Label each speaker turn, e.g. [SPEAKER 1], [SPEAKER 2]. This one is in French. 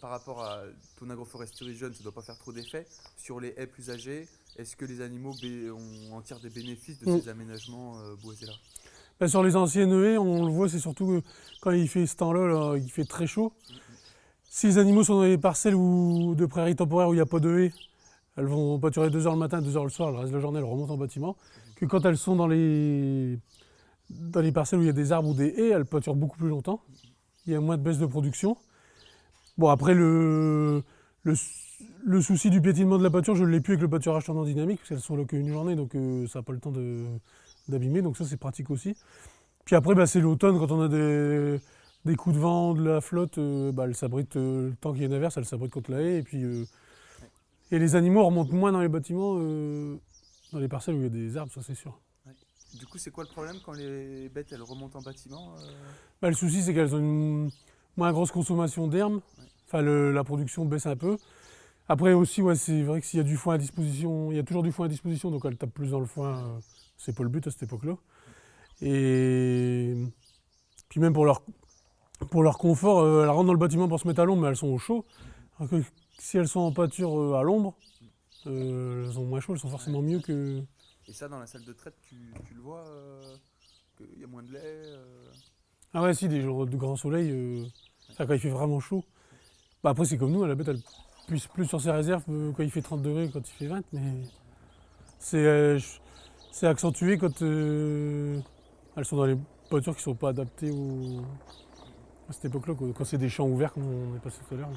[SPEAKER 1] par rapport à ton agroforesterie jeune, ça ne doit pas faire trop d'effet. Sur les haies plus âgées, est-ce que les animaux en tirent des bénéfices de
[SPEAKER 2] Mm.
[SPEAKER 1] ces aménagements euh, boisés-là?
[SPEAKER 2] Ben, sur les anciennes haies, on le voit, c'est surtout que quand il fait ce temps-là, là, il fait très chaud. Si les animaux sont dans les parcelles ou de prairies temporaires où il n'y a pas de haies, elles vont pâturer 2 heures le matin, 2 heures le soir, le reste de la journée, elles remontent en bâtiment. Que quand elles sont dans les, dans les parcelles où il y a des arbres ou des haies, elles pâturent beaucoup plus longtemps. Il y a moins de baisse de production. Bon, après, le, le, le souci du piétinement de la pâture, je ne l'ai plus avec le pâturage tournant dynamique, parce qu'elles sont là qu'une journée, donc euh, ça n'a pas le temps d'abîmer, donc ça c'est pratique aussi. Puis après, bah, c'est l'automne, quand on a des, des coups de vent, de la flotte, euh, bah, elle s'abrite, euh, le temps qu'il y a une averse, elle s'abrite contre la haie. Et, puis, et les animaux remontent moins dans les bâtiments, dans les parcelles où il y a des arbres, ça c'est sûr.
[SPEAKER 1] Du coup, c'est quoi le problème quand les bêtes elles remontent en bâtiment
[SPEAKER 2] Bah, le souci, c'est qu'elles ont une moins grosse consommation d'herbe. Enfin, le- la production baisse un peu. Après aussi, ouais, c'est vrai que s'il y a du foin à disposition, il y a toujours du foin à disposition, donc elles tapent plus dans le foin. euh, c'est pas le but à cette époque-là. Et puis même pour leur, pour leur confort, euh, elles rentrent dans le bâtiment pour se mettre à l'ombre, mais elles sont au chaud. Alors que si elles sont en pâture euh, à l'ombre, euh, elles sont moins chaudes, elles sont forcément mieux que.
[SPEAKER 1] Et ça, dans la salle de traite, tu, tu le vois Qu'il y a moins de lait
[SPEAKER 2] Ah ouais, si, des jours de grand soleil, quand il fait vraiment chaud. Bah après, c'est comme nous, la bête, elle puise plus sur ses réserves quand il fait 30 degrés, quand il fait 20, mais c'est euh, c'est accentué quand euh, elles sont dans les pâtures qui sont pas adaptées à cette époque-là, quand c'est des champs ouverts, comme on est passé tout à l'heure.